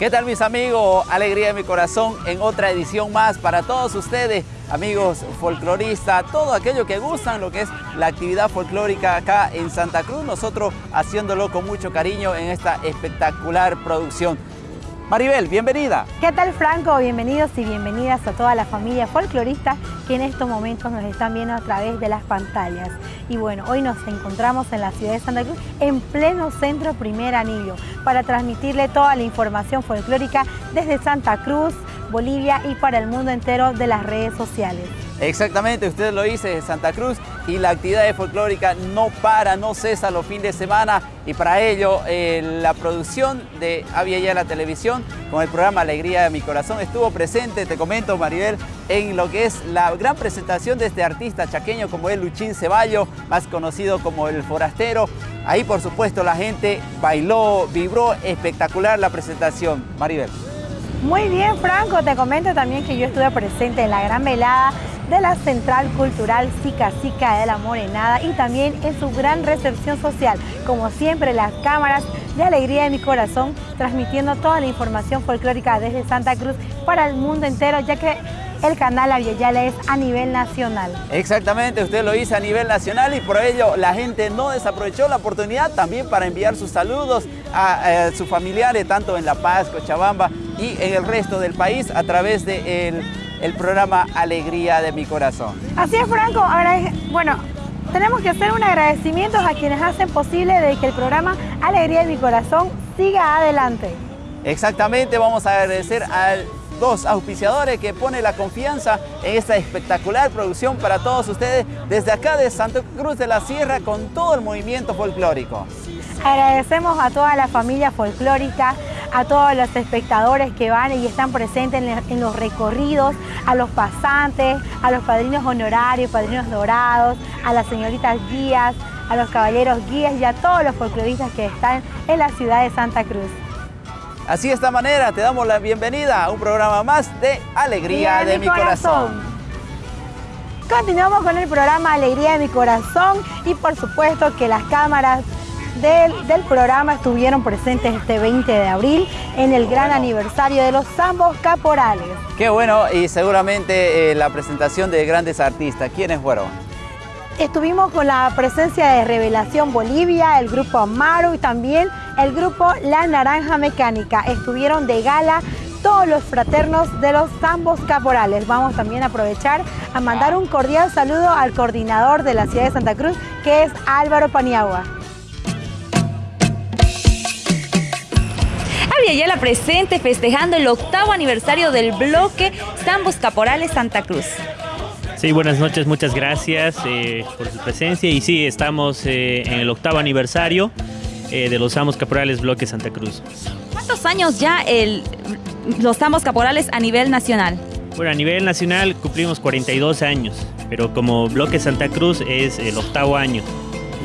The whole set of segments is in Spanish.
¿Qué tal mis amigos? Alegría de mi corazón en otra edición más para todos ustedes, amigos folcloristas, todo aquello que gustan lo que es la actividad folclórica acá en Santa Cruz, nosotros haciéndolo con mucho cariño en esta espectacular producción. Maribel, bienvenida. ¿Qué tal Franco? Bienvenidos y bienvenidas a toda la familia folclorista que en estos momentos nos están viendo a través de las pantallas. Y bueno, hoy nos encontramos en la ciudad de Santa Cruz, en pleno centro Primer Anillo, para transmitirle toda la información folclórica desde Santa Cruz, Bolivia y para el mundo entero de las redes sociales. Exactamente, usted lo dice, Santa Cruz y la actividad folclórica no para, no cesa los fines de semana y para ello eh, la producción de Avia la Televisión con el programa Alegría de mi Corazón estuvo presente, te comento Maribel, en lo que es la gran presentación de este artista chaqueño como es Luchín Ceballo, más conocido como El Forastero. Ahí por supuesto la gente bailó, vibró, espectacular la presentación. Maribel. Muy bien, Franco, te comento también que yo estuve presente en la gran velada de la Central Cultural Sica Sica de la Morenada y también en su gran recepción social. Como siempre, las cámaras de Alegría de mi Corazón transmitiendo toda la información folclórica desde Santa Cruz para el mundo entero, ya que el canal Aviala es a nivel nacional. Exactamente, usted lo hizo a nivel nacional y por ello la gente no desaprovechó la oportunidad también para enviar sus saludos a, sus familiares, tanto en La Paz, Cochabamba y en el resto del país a través de el programa Alegría de mi Corazón. Así es, Franco. Ahora, bueno, tenemos que hacer un agradecimiento a quienes hacen posible de que el programa Alegría de mi Corazón siga adelante. Exactamente, vamos a agradecer a dos auspiciadores que pone la confianza en esta espectacular producción para todos ustedes desde acá de Santa Cruz de la Sierra con todo el movimiento folclórico. Agradecemos a toda la familia folclórica, a todos los espectadores que van y están presentes en los recorridos, a los pasantes, a los padrinos honorarios, padrinos dorados, a las señoritas guías, a los caballeros guías y a todos los folcloristas que están en la ciudad de Santa Cruz. Así de esta manera te damos la bienvenida a un programa más de Alegría de, mi corazón. Continuamos con el programa Alegría de mi corazón y por supuesto que las cámaras del, programa estuvieron presentes este 20 de abril en el gran aniversario de los Zambos Caporales. Qué bueno y seguramente eh, la presentación de grandes artistas. ¿Quiénes fueron? Estuvimos con la presencia de Revelación Bolivia, el grupo Amaro y también el grupo La Naranja Mecánica. Estuvieron de gala todos los fraternos de los Zambos Caporales. Vamos también a aprovechar a mandar un cordial saludo al coordinador de la ciudad de Santa Cruz, que es Álvaro Paniagua. Ya la presente festejando el octavo aniversario del bloque Zambos Caporales Santa Cruz. Sí, buenas noches, muchas gracias eh, por su presencia y sí, estamos eh, en el octavo aniversario eh, de los Zambos Caporales Bloque Santa Cruz. ¿Cuántos años ya el, los Zambos Caporales a nivel nacional? Bueno, a nivel nacional cumplimos 42 años, pero como Bloque Santa Cruz es el octavo año.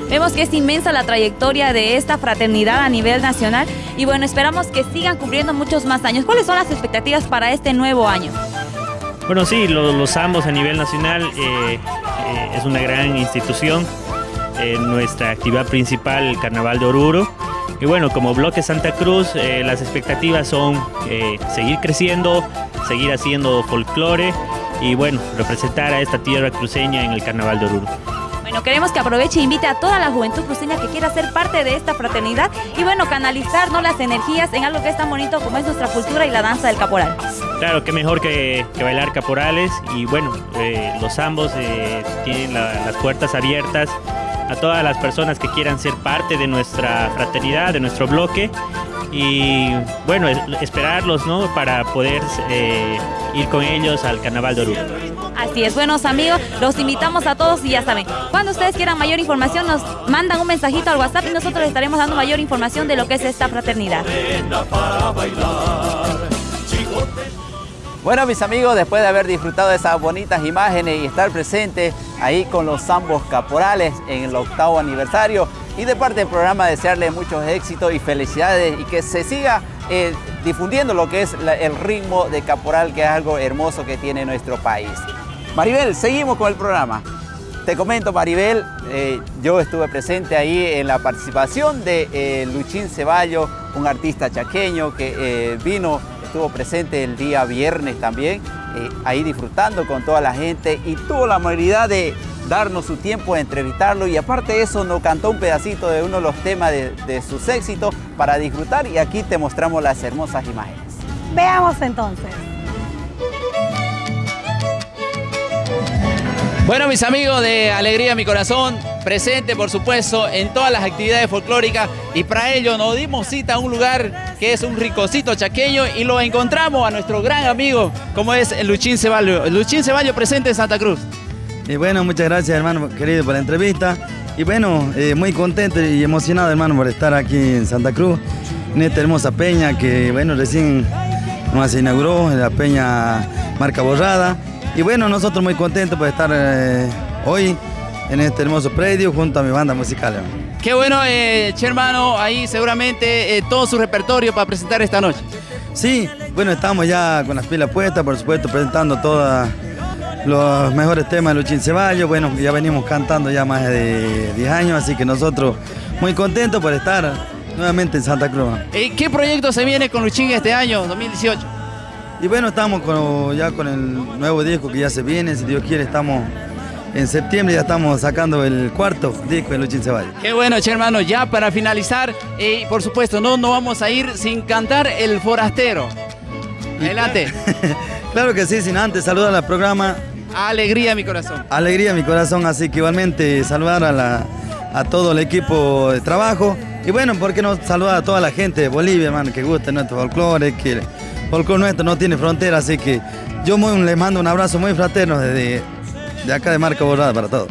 Vemos que es inmensa la trayectoria de esta fraternidad a nivel nacional y bueno, esperamos que sigan cumpliendo muchos más años. ¿Cuáles son las expectativas para este nuevo año? Bueno, sí, los, ambos a nivel nacional eh, eh, es una gran institución. Eh, nuestra actividad principal, el Carnaval de Oruro. Y bueno, como bloque Santa Cruz, las expectativas son seguir creciendo, seguir haciendo folclore y bueno, representar a esta tierra cruceña en el Carnaval de Oruro queremos que aproveche e invite a toda la juventud cruceña que quiera ser parte de esta fraternidad y bueno, canalizar ¿no? las energías en algo que es tan bonito como es nuestra cultura y la danza del caporal. Claro, qué mejor que, bailar caporales y bueno, eh, los ambos eh, tienen las puertas abiertas a todas las personas que quieran ser parte de nuestra fraternidad, de nuestro bloque y bueno, esperarlos ¿no? para poder eh, ir con ellos al Carnaval de Oruro. Así es, buenos amigos, los invitamos a todos y ya saben, cuando ustedes quieran mayor información nos mandan un mensajito al WhatsApp y nosotros les estaremos dando mayor información de lo que es esta fraternidad. Bueno mis amigos, después de haber disfrutado de esas bonitas imágenes y estar presente ahí con los ambos caporales en el octavo aniversario y de parte del programa desearles muchos éxitos y felicidades y que se siga eh, difundiendo lo que es el ritmo de caporal que es algo hermoso que tiene nuestro país. Maribel, seguimos con el programa. Te comento, Maribel, eh, yo estuve presente ahí en la participación de eh, Luchín Ceballo, un artista chaqueño que vino, estuvo presente el día viernes también, ahí disfrutando con toda la gente y tuvo la amabilidad de darnos su tiempo de entrevistarlo y aparte de eso nos cantó un pedacito de uno de los temas de, de sus éxitos para disfrutar y aquí te mostramos las hermosas imágenes. Veamos entonces. Bueno, mis amigos de Alegría Mi Corazón, presente por supuesto en todas las actividades folclóricas y para ello nos dimos cita a un lugar que es un ricocito chaqueño y lo encontramos a nuestro gran amigo como es Luchín Ceballo. Luchín Ceballo presente en Santa Cruz. Y bueno, muchas gracias hermano querido por la entrevista y bueno, eh, muy contento y emocionado hermano por estar aquí en Santa Cruz, en esta hermosa peña que bueno, recién nos inauguró, la peña Marca Borrada y bueno, nosotros muy contentos por estar eh, hoy en este hermoso predio junto a mi banda musical. Qué bueno, eh, hermano, ahí seguramente eh, todo su repertorio para presentar esta noche. Sí, bueno, estamos ya con las pilas puestas, por supuesto, presentando todos los mejores temas de Luchín Ceballos. Bueno, ya venimos cantando ya más de 10 años, así que nosotros muy contentos por estar nuevamente en Santa Cruz. ¿Y qué proyecto se viene con Luchín este año, 2018? Y bueno, estamos ya con el nuevo disco que ya se viene, si Dios quiere, estamos en septiembre ya estamos sacando el cuarto disco de Luchín Ceballos. Qué bueno, che hermano, ya para finalizar, y por supuesto, no, no vamos a ir sin cantar El Forastero. Adelante. claro que sí, sin antes saludar al programa. Alegría mi corazón. Alegría mi corazón, así que igualmente saludar a, la, a todo el equipo de trabajo. Y bueno, ¿por qué no saludar a toda la gente de Bolivia, hermano, que guste nuestro folclore, que folclore nuestro no tiene frontera, así que yo muy, les mando un abrazo muy fraterno desde de acá de Marca Borrada para todos.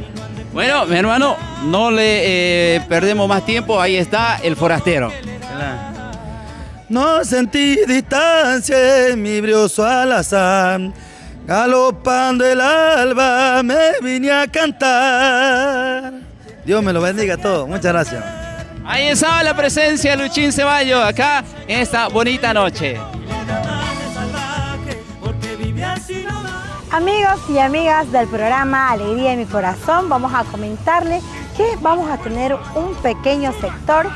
Bueno, mi hermano, no le eh, perdemos más tiempo, ahí está el forastero. No sentí distancia en mi brioso alazar, galopando el alba me vine a cantar. Dios me lo bendiga a todos, muchas gracias. Ahí estaba la presencia de Luchín Ceballo acá en esta bonita noche. Amigos y amigas del programa Alegría de mi Corazón, vamos a comentarles que vamos a tener un pequeño sector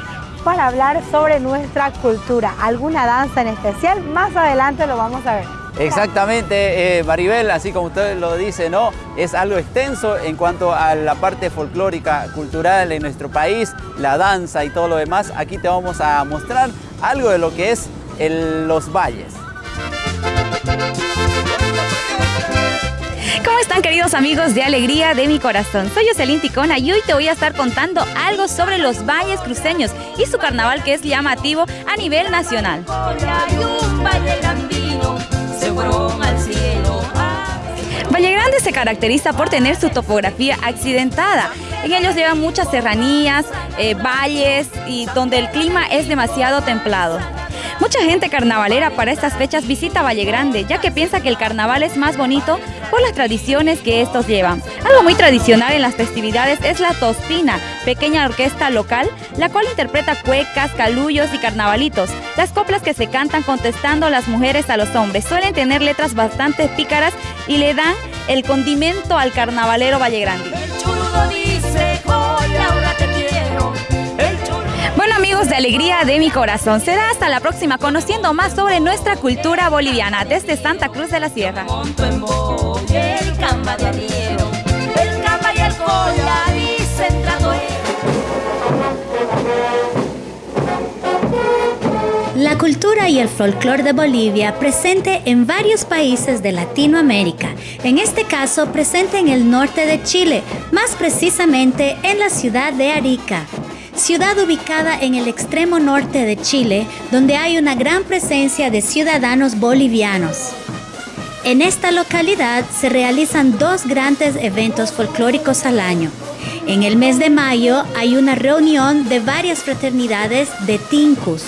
para hablar sobre nuestra cultura. ¿Alguna danza en especial? Más adelante lo vamos a ver. Exactamente, eh, Maribel, así como usted lo dice, ¿no? Es algo extenso en cuanto a la parte folclórica, cultural en nuestro país, la danza y todo lo demás. Aquí te vamos a mostrar algo de lo que es los valles. ¿Cómo están queridos amigos de Alegría de mi Corazón? Soy Jocelyn Ticona y hoy te voy a estar contando algo sobre los valles cruceños y su carnaval que es llamativo a nivel nacional. Valle Grande se caracteriza por tener su topografía accidentada. En ellos llevan muchas serranías, eh, valles y donde el clima es demasiado templado. Mucha gente carnavalera para estas fechas visita Valle Grande, ya que piensa que el carnaval es más bonito por las tradiciones que estos llevan. Algo muy tradicional en las festividades es la tostina, pequeña orquesta local, la cual interpreta cuecas, calullos y carnavalitos. Las coplas que se cantan contestando las mujeres a los hombres suelen tener letras bastante pícaras y le dan el condimento al carnavalero Valle Grande. Bueno amigos de Alegría de mi Corazón, será hasta la próxima conociendo más sobre nuestra cultura boliviana desde Santa Cruz de la Sierra. La cultura y el folclore de Bolivia presente en varios países de Latinoamérica, en este caso presente en el norte de Chile, más precisamente en la ciudad de Arica ciudad ubicada en el extremo norte de Chile, donde hay una gran presencia de ciudadanos bolivianos. En esta localidad se realizan dos grandes eventos folclóricos al año. En el mes de mayo hay una reunión de varias fraternidades de Tincus.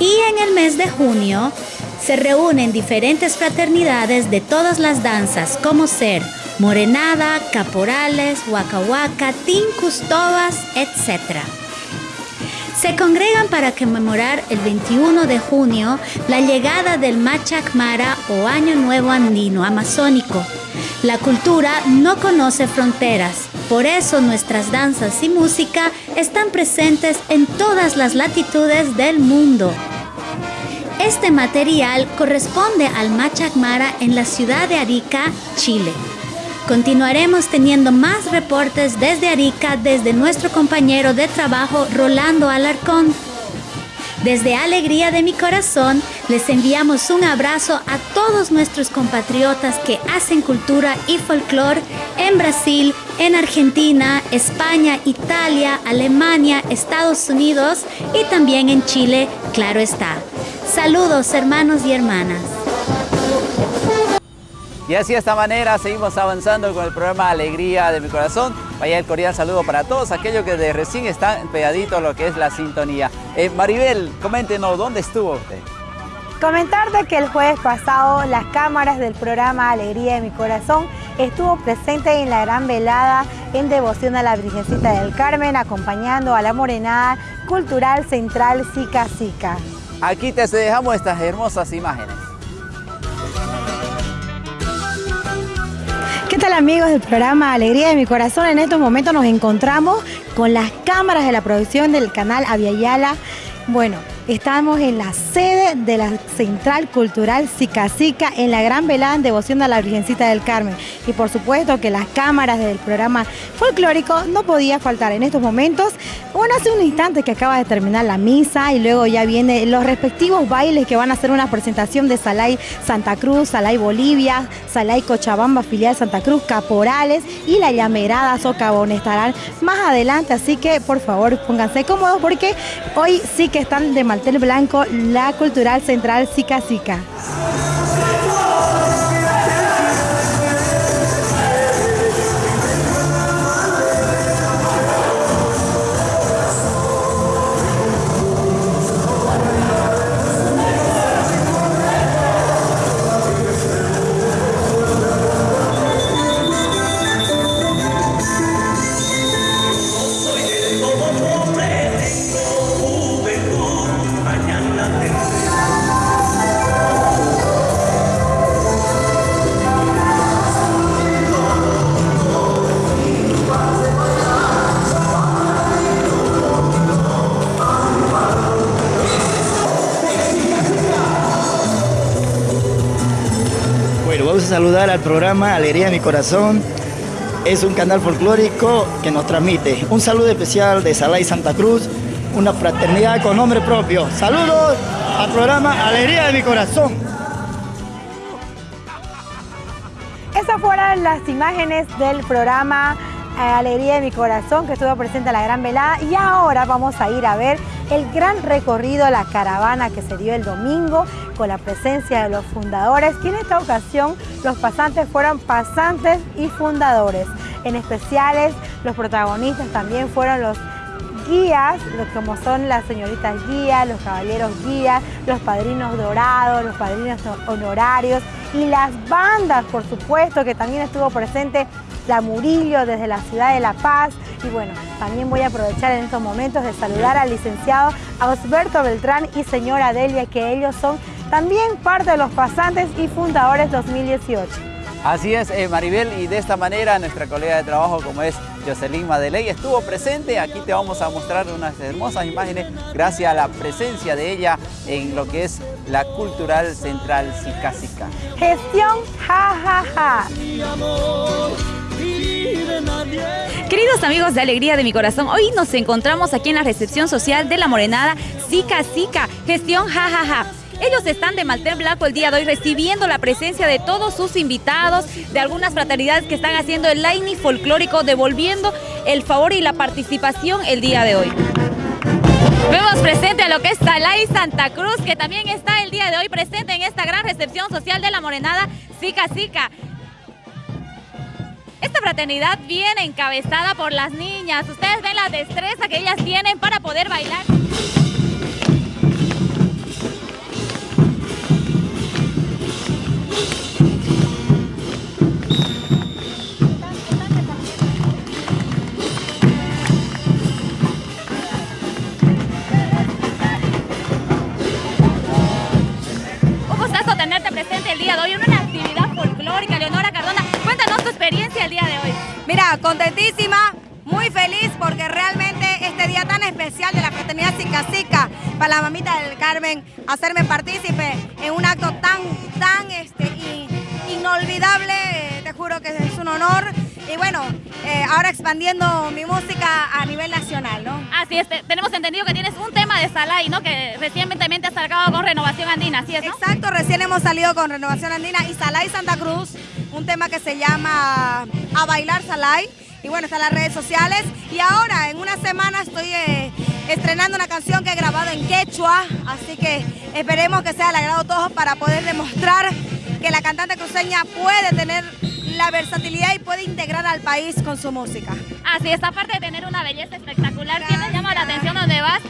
Y en el mes de junio se reúnen diferentes fraternidades de todas las danzas, como ser morenada, caporales, huacahuaca, tincus, tobas, etc se congregan para conmemorar el 21 de junio la llegada del Machacmara o Año Nuevo Andino Amazónico, La cultura no conoce fronteras, por eso nuestras danzas y música están presentes en todas las latitudes del mundo. Este material corresponde al Machacmara en la ciudad de Arica, Chile. Continuaremos teniendo más reportes desde Arica desde nuestro compañero de trabajo Rolando Alarcón. Desde Alegría de mi Corazón les enviamos un abrazo a todos nuestros compatriotas que hacen cultura y folclore en Brasil, en Argentina, España, Italia, Alemania, Estados Unidos y también en Chile, claro está. Saludos hermanos y hermanas. Y así de esta manera seguimos avanzando con el programa Alegría de mi Corazón. Vaya el cordial saludo para todos aquellos que de recién están pegaditos a lo que es la sintonía. Eh, Maribel, coméntenos, ¿dónde estuvo usted? Comentarte que el jueves pasado las cámaras del programa Alegría de mi Corazón estuvo presente en la gran velada en devoción a la Virgencita del Carmen, acompañando a la morenada cultural central Sica Sica. Aquí te dejamos estas hermosas imágenes. Tal amigos del programa Alegría de mi Corazón? En estos momentos nos encontramos con las cámaras de la producción del canal Aviala. Bueno, Estamos en la sede de la Central Cultural Sica en la gran velada en devoción a la Virgencita del Carmen. Y por supuesto que las cámaras del programa folclórico no podía faltar en estos momentos. Bueno, hace un instante que acaba de terminar la misa y luego ya vienen los respectivos bailes que van a hacer una presentación de Salay Santa Cruz, Salay Bolivia, Salay Cochabamba, filial Santa Cruz, Caporales y la llamerada Socavón estarán más adelante. Así que por favor pónganse cómodos porque hoy sí que están de mal el blanco, la Cultural Central Sica Sica. Programa Alegría de mi Corazón. Es un canal folclórico que nos transmite. Un saludo especial de Salay Santa Cruz, una fraternidad con nombre propio. Saludos al programa Alegría de mi Corazón. Esas fueron las imágenes del programa eh, Alegría de mi Corazón que estuvo presente en la Gran Velada y ahora vamos a ir a ver el gran recorrido, la caravana que se dio el domingo con la presencia de los fundadores, que en esta ocasión los pasantes fueron pasantes y fundadores. En especiales, los protagonistas también fueron los guías, como son las señoritas guías, los caballeros guías, los padrinos dorados, los padrinos honorarios y las bandas, por supuesto, que también estuvo presente la Murillo desde la ciudad de La Paz. Y bueno, también voy a aprovechar en estos momentos de saludar al licenciado Osberto Beltrán y señora Delia, que ellos son también parte de los pasantes y fundadores 2018. Así es, eh, Maribel, y de esta manera nuestra colega de trabajo, como es Jocelyn Madeley, estuvo presente. Aquí te vamos a mostrar unas hermosas imágenes gracias a la presencia de ella en lo que es la Cultural Central Sica Gestión ja, ja, ja. Queridos amigos de Alegría de mi Corazón, hoy nos encontramos aquí en la recepción social de la Morenada Sica Sica, gestión jajaja. Ellos están de Malter Blanco el día de hoy recibiendo la presencia de todos sus invitados, de algunas fraternidades que están haciendo el line folclórico, devolviendo el favor y la participación el día de hoy. Vemos presente a lo que es Salay Santa Cruz, que también está el día de hoy presente en esta gran recepción social de la Morenada Sica Sica. Esta fraternidad viene encabezada por las niñas. Ustedes ven la destreza que ellas tienen para poder bailar. Un gustazo tenerte presente el día de hoy en una actividad folclórica. Leonora Cardona, cuéntanos tu experiencia el día de hoy? Mira, contentísima, muy feliz porque realmente este día tan especial de la fraternidad Sica para la mamita del Carmen, hacerme partícipe en un acto tan, tan este, inolvidable, te juro que es un honor. Y bueno, eh, ahora expandiendo mi música a nivel nacional, ¿no? Así es, tenemos entendido que tienes un tema de Salay, ¿no? Que recientemente has sacado con Renovación Andina, ¿así es, Exacto, recién hemos salido con Renovación Andina y Salay Santa Cruz, un tema que se llama A Bailar Salay y bueno, está en las redes sociales. Y ahora, en una semana, estoy eh, estrenando una canción que he grabado en quechua, así que esperemos que sea el agrado todos para poder demostrar que la cantante cruceña puede tener la versatilidad y puede integrar al país con su música. Así es, aparte de tener una belleza espectacular, que nos llama la atención donde vas,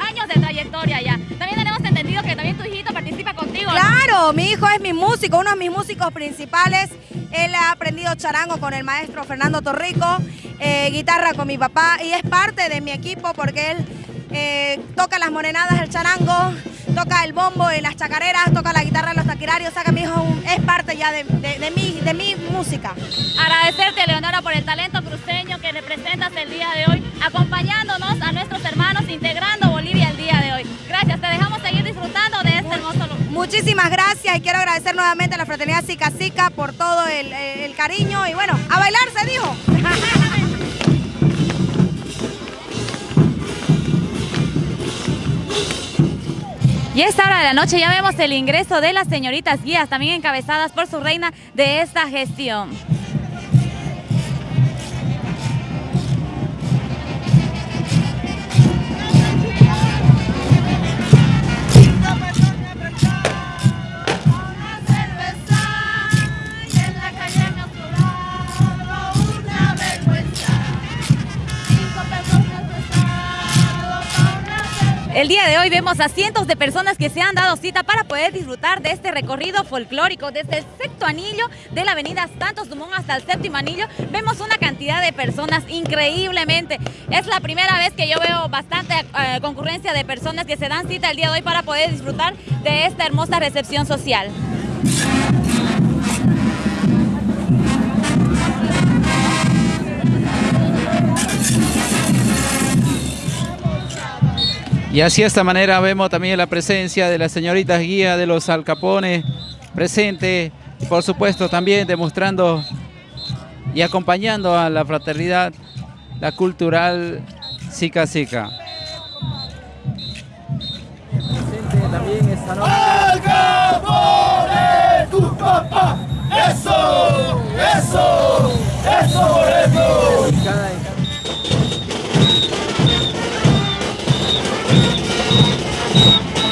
años de trayectoria ya. También tenemos entendido que también tu hijito participa contigo. Claro, mi hijo es mi músico, uno de mis músicos principales. Él ha aprendido charango con el maestro Fernando Torrico, eh, guitarra con mi papá y es parte de mi equipo porque él eh, toca las morenadas del charango, toca el bombo en las chacareras, toca la guitarra en los taquirarios, o sea mi hijo es parte ya de, mi, de mi música. Agradecerte, Leonora, por el talento cruceño que representas el día de hoy, acompañándonos a nuestros hermanos, integrando Bolivia el día de hoy. Gracias, te dejamos seguir disfrutando de hermoso lugar. Muchísimas gracias y quiero agradecer nuevamente a la Fraternidad Sica Sica por todo el, el cariño y bueno, a bailar se dijo. Y a esta hora de la noche ya vemos el ingreso de las señoritas guías, también encabezadas por su reina de esta gestión. El día de hoy vemos a cientos de personas que se han dado cita para poder disfrutar de este recorrido folclórico desde el sexto anillo de la avenida Santos Dumont hasta el séptimo anillo. Vemos una cantidad de personas increíblemente. Es la primera vez que yo veo bastante eh, concurrencia de personas que se dan cita el día de hoy para poder disfrutar de esta hermosa recepción social. Y así de esta manera vemos también la presencia de las señoritas guía de los Alcapones presente por supuesto también demostrando y acompañando a la fraternidad, la cultural Sica Sica. Presente noche. tu papá! ¡Eso! ¡Eso! ¡Eso, eso!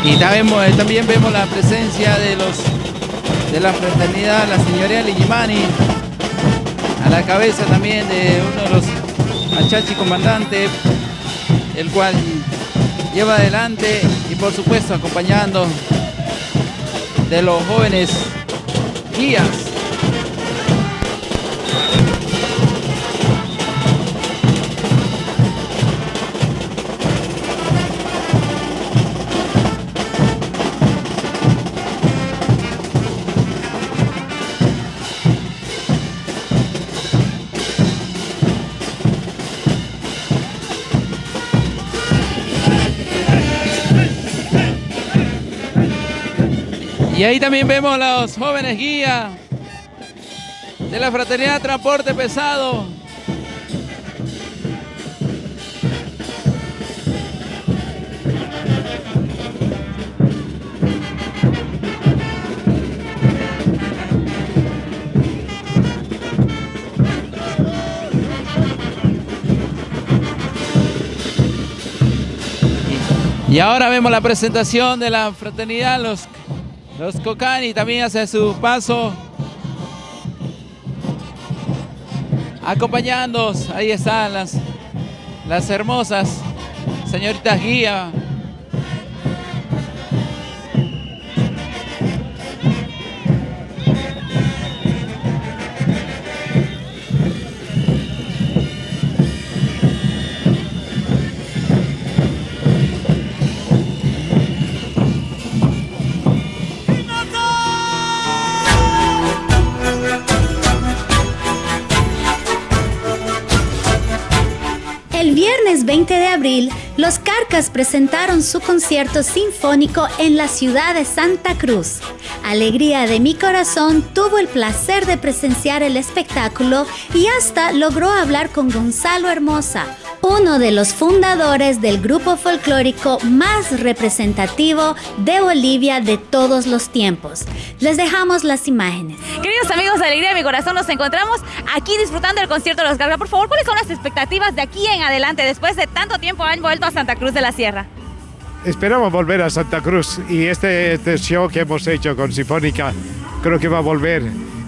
Y también, también vemos la presencia de los de la fraternidad, la señoría Ligimani, a la cabeza también de uno de los achachi comandantes, el cual lleva adelante y por supuesto acompañando de los jóvenes guías Y ahí también vemos a los jóvenes guías de la Fraternidad Transporte Pesado. Y ahora vemos la presentación de la fraternidad, los los Cocani también hacen su paso. Acompañándonos, ahí están las, las hermosas señoritas guía viernes 20 de abril, los Carcas presentaron su concierto sinfónico en la ciudad de Santa Cruz. Alegría de mi corazón tuvo el placer de presenciar el espectáculo y hasta logró hablar con Gonzalo Hermosa, uno de los fundadores del grupo folclórico más representativo de Bolivia de todos los tiempos. Les dejamos las imágenes. Queridos amigos de Alegría de mi Corazón, nos encontramos aquí disfrutando del concierto de los Carga. Por favor, ¿cuáles son las expectativas de aquí en adelante? Después de tanto tiempo han vuelto a Santa Cruz de la Sierra. Esperamos volver a Santa Cruz y este, este show que hemos hecho con Sinfónica creo que va a volver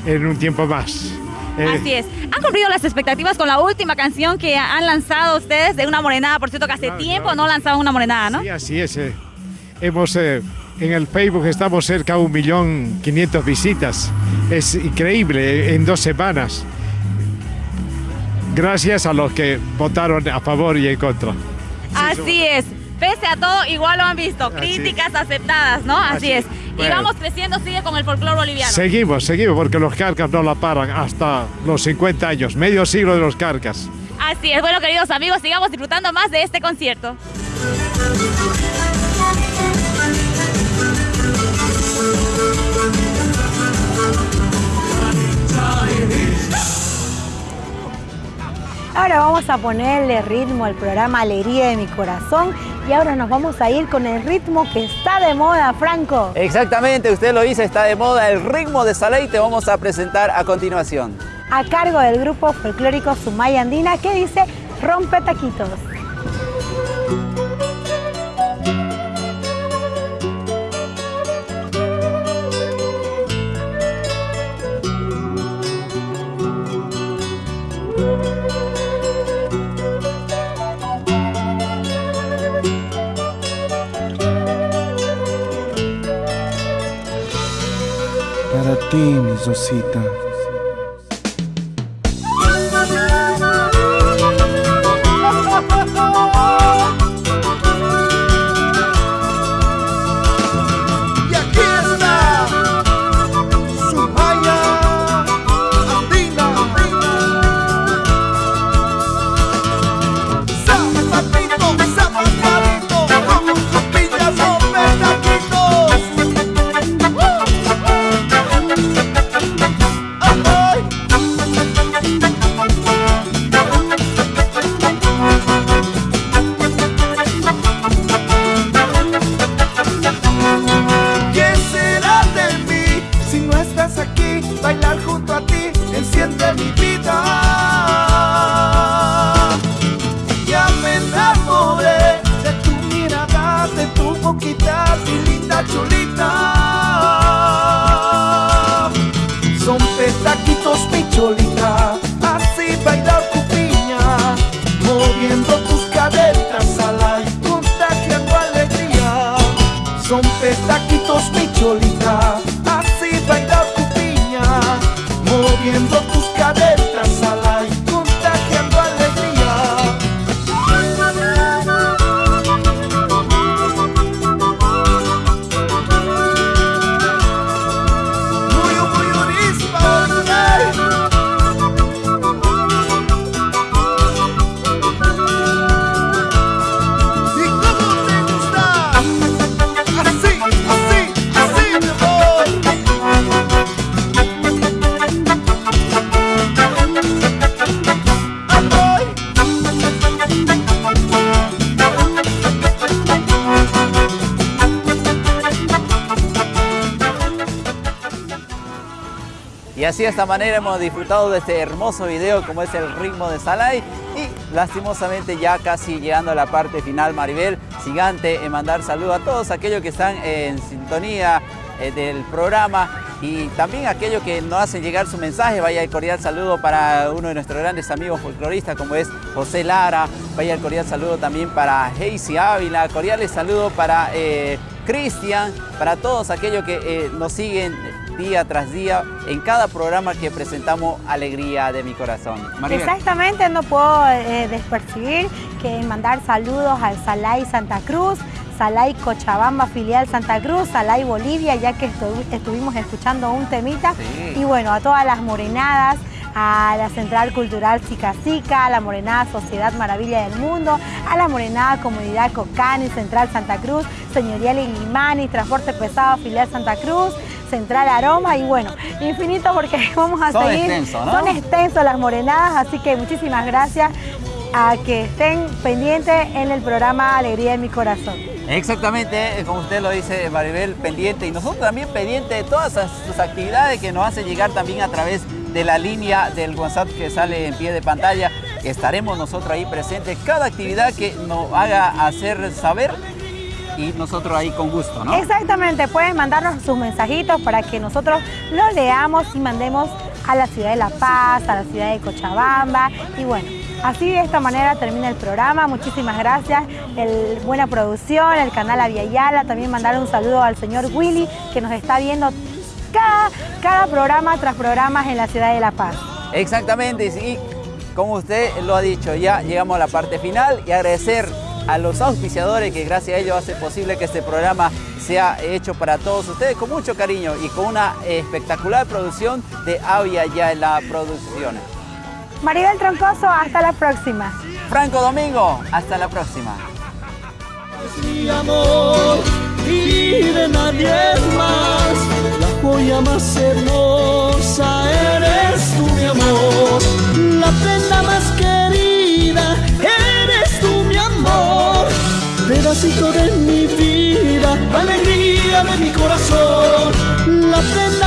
en un tiempo más. Eh, Así es. ¿Han cumplido las expectativas con la última canción que han lanzado ustedes de Una Morenada? Por cierto, que hace tiempo no, lanzaban Una Morenada, ¿no? Sí, así es. eh. Hemos, eh, en el Facebook estamos cerca de un millón quinientos visitas. Es increíble, eh, en dos semanas. Gracias a los que votaron a favor y en contra. Así es. Pese a todo, igual lo han visto. Críticas aceptadas, ¿no? Así, Así es. Y vamos creciendo, sigue con el folclore boliviano. Seguimos, seguimos, porque los carcas no la paran hasta los 50 años, medio siglo de los carcas. Así es. Bueno, queridos amigos, sigamos disfrutando más de este concierto. Ahora vamos a ponerle ritmo al programa Alegría de mi Corazón y ahora nos vamos a ir con el ritmo que está de moda, Franco. Exactamente, usted lo dice, está de moda el ritmo de Salay, te vamos a presentar a continuación. A cargo del grupo folclórico Sumaya Andina que dice Rompe Taquitos. Para ti, Son petaquitos, mi cholita, así bailar tu piña, moviendo así de esta manera hemos disfrutado de este hermoso video como es el ritmo de Salay y lastimosamente ya casi llegando a la parte final Maribel, gigante en mandar saludos a todos aquellos que están en sintonía eh, del programa. Y también aquellos que nos hacen llegar su mensaje, vaya el cordial saludo para uno de nuestros grandes amigos folcloristas como es José Lara, vaya el cordial saludo también para Heisy Ávila, cordiales saludo para eh, Cristian, para todos aquellos que eh, nos siguen día tras día en cada programa que presentamos Alegría de mi Corazón. Maribel. Exactamente, no puedo eh, despercibir que mandar saludos al Salay Santa Cruz, Salay Cochabamba, filial Santa Cruz, Salay Bolivia, ya que estu- estuvimos escuchando un temita. Sí. Y bueno, a todas las morenadas, a la Central Cultural Chica a la Morenada Sociedad Maravilla del Mundo, a la Morenada Comunidad Cocani, Central Santa Cruz, Señorial Ilimani, Transporte Pesado Filial Santa Cruz, Central Aroma y bueno, infinito porque vamos a seguir. Son extensos las morenadas, así que muchísimas gracias a que estén pendientes en el programa Alegría de mi Corazón. Exactamente, eh, como usted lo dice Maribel, pendiente y nosotros también pendientes de todas sus actividades que nos hacen llegar también a través de la línea del WhatsApp que sale en pie de pantalla. Estaremos nosotros ahí presentes, cada actividad que nos haga hacer saber y nosotros ahí con gusto, ¿no? Exactamente, pueden mandarnos sus mensajitos para que nosotros los leamos y mandemos a la ciudad de La Paz, a la ciudad de Cochabamba y bueno, así de esta manera termina el programa. Muchísimas gracias, el, buena producción, el canal Aviala, también mandar un saludo al señor Willy que nos está viendo cada, cada programa tras programas en la ciudad de La Paz. Exactamente, y como usted lo ha dicho, ya llegamos a la parte final y agradecer a los auspiciadores que gracias a ellos hace posible que este programa sea hecho para todos ustedes con mucho cariño y con una espectacular producción de Avia ya en la producción. Maribel Troncoso, hasta la próxima. Franco Domingo, hasta la próxima y de nadie más. La joya más hermosa eres tú, mi amor. La prenda más querida eres tú, mi amor. Pedacito de mi vida, alegría de mi corazón. La prenda